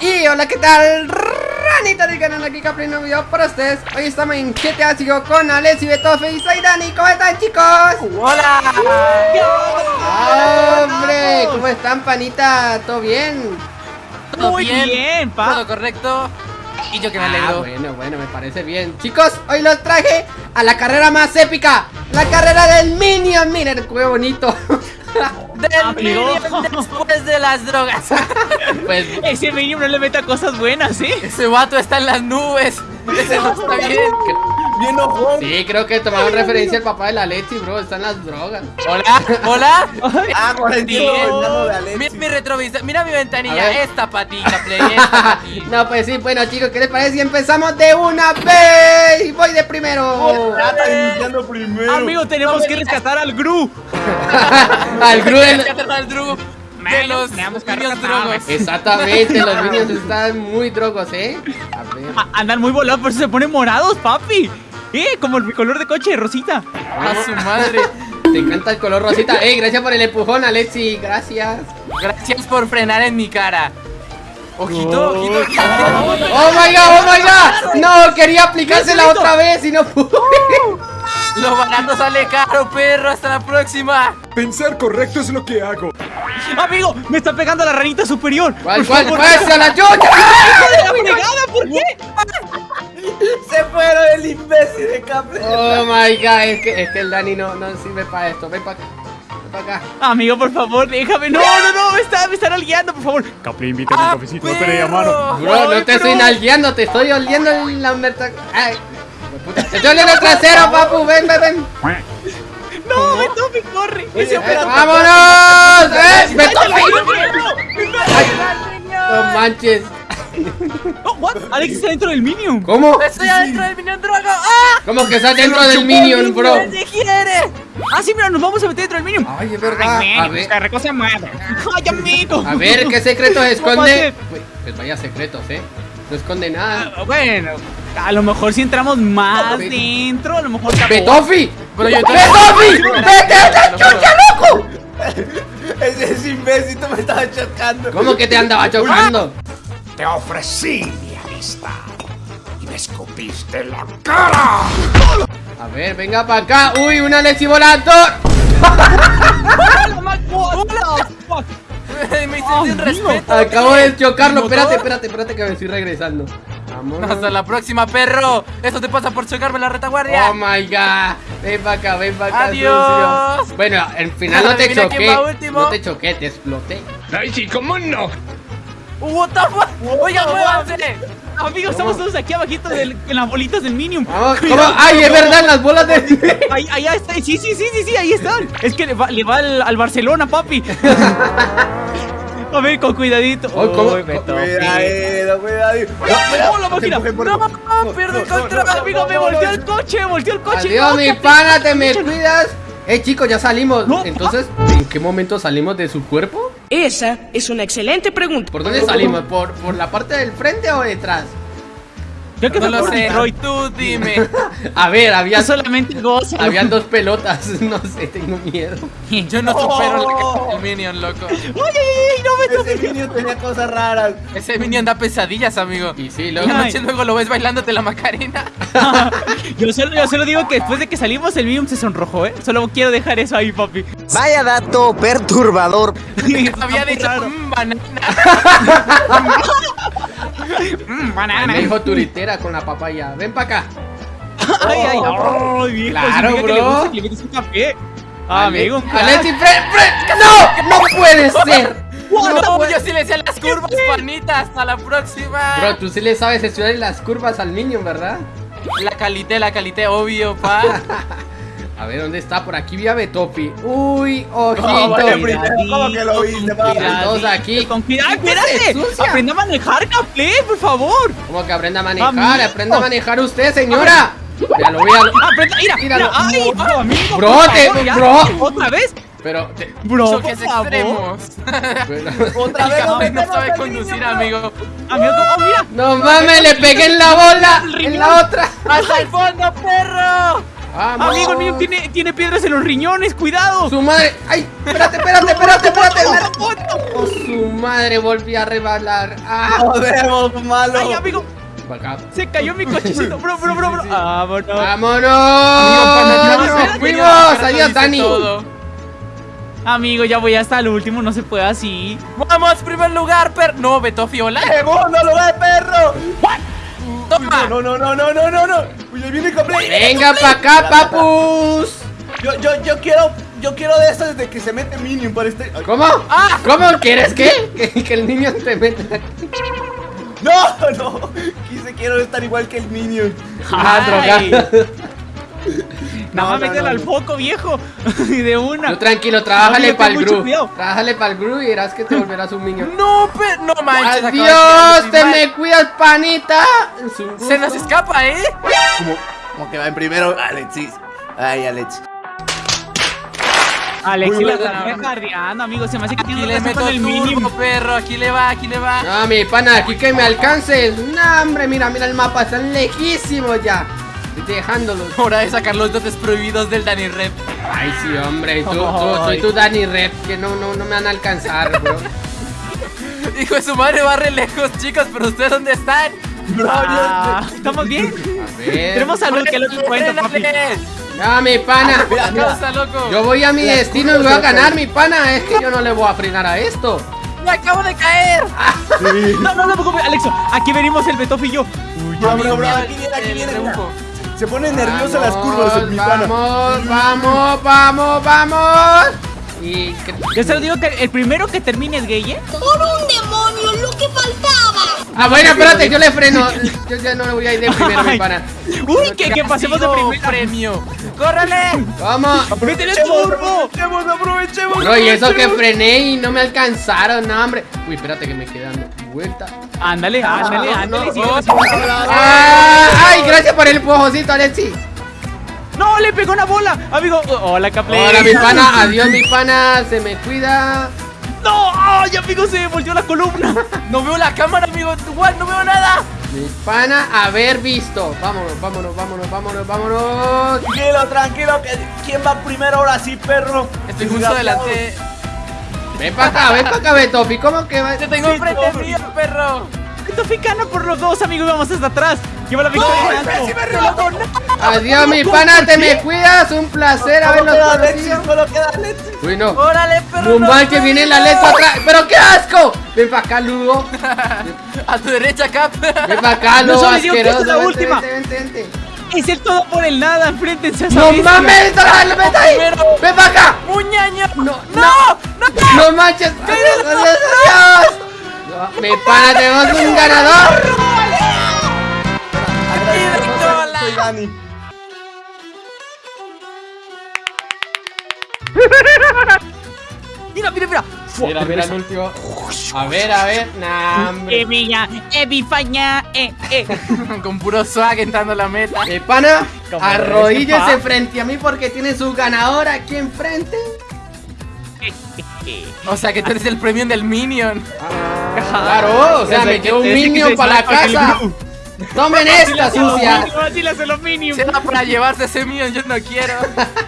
Y hola, ¿qué tal? Ranita del canal aquí Capri no video para ustedes Hoy estamos en GTA Sigo con Alex y Betofe y soy Dani ¿Cómo están chicos? ¡Hola! ¡Hombre! ¿Cómo están panita? ¿Todo bien? ¿Todo Muy bien, pa. Todo correcto. Y yo que me Ah, alegro. bueno, bueno, me parece bien Chicos, hoy los traje a la carrera más épica La carrera del Minion Miren, qué bonito Amigo. Después de las drogas. Pues Ese Minion no le meta cosas buenas, ¿eh? Ese vato está en las nubes. Ese no está bien. Bien ojón. Sí, creo que tomaron referencia al papá de la Leti, bro Están las drogas Hola, hola. Ah, por el tío. Mira mi retrovisor, mira mi ventanilla. Esta patita, play, esta patita. No, pues sí, bueno chicos, ¿qué les parece si empezamos de una vez? Voy de primero iniciando primero. Amigo, tenemos que rescatar al Gru. Al Gru De los niños drogos. Exactamente, los niños están muy drogos, ¿eh? A ver. A- andan muy volados, por eso se ponen morados, papi. Eh, como el color de coche Rosita. A su madre. Te encanta el color rosita. Ey, gracias por el empujón, Alexi. Gracias. Gracias por frenar en mi cara. Ojito, ojito, ojito. Oh my god, oh my god. No, quería aplicársela otra vez y no pude. Lo barato sale caro, perro. Hasta la próxima. Pensar correcto es lo que hago. Amigo, me está pegando la ranita superior. ¿Cuál, Por cuál? favor, ¡Pues a la chucha! ¡Hijo de la fregada! ¿Por qué? Se fueron el imbécil de Capri. Oh my god, es que, es que el Dani no, no sirve para esto. Ven para acá. Acá. Amigo, por favor, déjame. No, no, no, me, está, me están guiando, por favor. Capri, invítame a ¡Ah, un cafecito, no te mano. Bro, no te estoy bro. nalgueando, te estoy oliendo la merta- Ay, puta, Te estoy oliendo el trasero, papu. Ven, ven, ven. No, Betofi, corre. Ese Eh, ¡Vámonos! ¡Eh! ¡Betofi! No manches. Oh, what? Alex está dentro del Minion. ¿Cómo? Estoy adentro del Minion Drogo. ¡Ah! ¿Cómo que estás dentro del Minion, bro? ¡Se quiere! Ah, sí, mira, nos vamos a meter dentro del Minion. Ay, es verdad. Ay, A ver, esta cosa madre. Ay, amigo. a ver, ¿qué secretos ¿Cómo esconde? Pues vaya secretos, ¿eh? No esconde nada. Ah, Bueno, a lo mejor si entramos más dentro, a lo mejor te ¡Betofi! Pero yo ¡Betofi! ¡Vete a la chucha, loco! Ese es imbécil me estaba chocando. ¿Cómo que te andaba chocando? Te ofrecí mi amistad y me escupiste en la cara. A ver, venga para acá. ¡Uy, una Lexi volando! Me hice sin respeto. Acabo de chocarlo. Espérate, espérate, espérate que me estoy regresando. Vámonos. Hasta la próxima, perro. Eso te pasa por chocarme la retaguardia. Oh my god. Ven para acá, ven para acá. Adiós. sucio. Bueno, al final no te choqué. No te choqué, te exploté. Ay, sí, ¿cómo no? What the fuck? Oiga, muévanse. Amigos, estamos todos aquí abajito del- en las bolitas del Minion. Vamos, ¿cómo? Cuidado. ¡Ay, es verdad! Las bolas de. Ahí, ahí está, sí, sí, sí, sí, sí, ahí están. Es que le va, le va al, al Barcelona, papi. A ver, con cuidadito. Oh, ¿cómo? Uy, Betofi. Cuidado, cuidado. ¡Oh, la máquina! No, no, pierdo el control. Amigo, me volteó el coche, volteó el coche. Adiós, No, mi ¿qué- pana, te me cuidas. Eh, chicos, ya salimos. No. Entonces, ¿en qué momento salimos de su cuerpo? Esa es una excelente pregunta. ¿Por dónde salimos? ¿Por, por la parte del frente o detrás? Creo que No fue lo por sé. Detroit. Tú dime. A ver, había, solamente goza. habían dos pelotas. No sé, tengo miedo. Yo no supero la cara del Minion, loco. ¡Ay, ay, ay! ¡No me Ese niño tenía cosas raras. Ese Minion da pesadillas, amigo. Y sí, luego. noche luego lo ves bailándote la Macarena. yo, solo, yo solo digo que después de que salimos el Minion se sonrojó, ¿eh? Solo quiero dejar eso ahí, papi. Vaya dato perturbador. Había dicho raro. "Mm, banana. Mm, Me banana. dijo turitera con la papaya. Ven para acá. Ay, ay, ay, viejo. Claro, significa que le bro. gusta que le metes un café. Ah, amigo. Alexi, Fred, Fred. ¡No! ¡No puede ser! No, yo sí le sé las curvas, panita. Hasta la próxima. Bro, tú sí le sabes estudiar las curvas al niño, ¿verdad? La calité, la calité, obvio, pa. A ver, ¿dónde está? Por aquí vi a Betofi. Uy, ojito. No, vale, primero, ¿cómo que lo viste, Todos aquí. Con cuidado, ¿Qué se espérate. Aprende a manejar, Caplé, por favor. ¿Cómo que aprenda a manejar? Amigo. Aprenda a manejar usted, señora. Ya lo voy a. Aprenda, mira, Míralo. mira. Ay, bro, amigo. Bro, por te- favor, ya. bro. ¿Otra vez? Pero. te- Bro, Choques favor. extremos. pero- Otra vez no metemos sabe conducir, niño, amigo. Amigo, oh, mira. No mames, le pegué en la bola. En la otra. ¡Hasta el fondo, perro! Vamos. Amigo, el minion tiene, tiene piedras en los riñones, cuidado. Su madre. ¡Ay! Espérate, espérate, espérate, espérate. Oh, su madre volvió a rebalar. ¡Ah! Podemos, malo. Ay, amigo, se cayó mi cochecito, bro, bro, bro, bro. Sí, sí. Vámonos. ¡Vámonos! ¡Nos fuimos! ¡Adiós, Dani! Amigo, ya voy hasta el último, no se puede así. Vamos, primer lugar, perro. No, Beto Fiola. Segundo lugar, perro. Toma. No, no, no, no, no, no, no. Uy, ahí viene Coplay. ¡Venga pa' acá, papus! Yo, yo, yo quiero, yo quiero de esas desde que se mete Minion para este. Ay, ¿Cómo? Ah. ¿Cómo quieres qué? Que, que el niño te meta. No, no. Quise quiero estar igual que el Minion. Ah, drogado. Nada más no, no, al no. foco, viejo. Y de una. Tú tranquilo, trabájale para el gru. Trabájale para el gru y verás que te volverás un niño. No, pero no manches. ¡Adiós! ¡Te mal. me cuidas, panita! Se nos escapa, ¿eh? Como, como que va en primero Alexis. Ay, Alex. Alex, Muy sí la está amigo. Se me hace que Aquí tiene le meto con el mínimo. perro. Aquí le va, aquí le va. No, mi pana, aquí que me alcances. No, hombre, mira, mira el mapa, están lejísimos ya. Estoy dejándolos. Hora de sacar los dotes prohibidos del Danny Rep. Ay, sí, hombre. Tú, tú, tú y tú, Dani Red, que no, no, no me van a alcanzar, bro. Hijo de su madre va re lejos, chicos, pero ¿ustedes dónde están? Ah, ¿Estamos bien? A ver. Tenemos salud, que es lo que cuenta, papi. No, mi pana. Mira, mira. está loco. Yo voy a mi destino y voy a ganar, mi pana. Es que yo no le voy a frenar a esto. ¡Me acabo de caer! No, no, no, no, Alexo, aquí venimos el Betof y yo. Bro, bro, bro, Mira, aquí viene, aquí viene. Se pone nervioso las curvas en mi pana. Vamos, vamos, vamos, vamos. Y que- Yo se lo digo que el primero que termine es gay, ¿eh? ¡Por un demonio, lo que faltaba! Ah, bueno, espérate, yo le freno. Yo ya no le voy a ir de primero, mi pana. Uy, que, que pasemos de primera. premio. ¡Córrale! Vamos. ¡Métele Aprovechemos, turbo! aprovechemos, aprovechemos. Bro, y eso que aprovechemos. frené y no me alcanzaron, no, hombre. Uy, espérate que me queda dando vuelta. Ándale, ándale, ándale. no. Ah, ay, por el pujocito, Alexi. ¡No! ¡Le pegó una bola! Amigo, hola, Capley. Hola, mi pana. Adiós, mi pana. Se me cuida. ¡No! ¡Ay, amigo! Se me volteó la columna. No veo la cámara, amigo. Igual, no veo nada. Mi pana, haber visto. Vámonos, vámonos, vámonos, vámonos, vámonos. Tranquilo, tranquilo. que- ¿Quién va primero ahora sí, perro? Estoy justo Desgraciado. delante. Ven para acá, ven para acá, Betofi. ¿Cómo que va? Te tengo enfrente mío, perro. Betofi gana por los dos, amigo. y Vamos hasta atrás. Lleva la victoria en alto. Adiós, mi pana. Te me cuidas. Un placer haberlos conocido. solo queda Alexis. Uy, no. ¡Órale, perro! No no, manches, no, viene no. la letra atrás. ¡Pero qué asco! Ven para acá, Lugo. A tu derecha, Cap. Ven para acá, No Lugo que asqueroso. es la Vente, última. vente, vente, vente. Es el todo por el nada. Enfréntense a esa ¡No bestia. mames! ¡Dale, vete ahí! ¡Ven para acá! ¡Muñaño! ¡No! ¡No! ¡No! ¡No manches! ¡Adiós, adiós, adiós! No, mi pana, tenemos un ganador. Dani. Mira, mira, mira. Mira, mira el último. A ver, a ver. Nah, hombre. Evilla, Evifaña, eh, eh. Con puro swag entrando a la meta. Mi pana, arrodíllese frente a mí porque tiene su ganador aquí enfrente. O sea que tú eres el premium del Minion. Claro, o sea, me que- quedó un minion para la casa. Tomen esta, sucia. Así le hace lo mínimo. Si era para llevarse ese Minion, yo no quiero.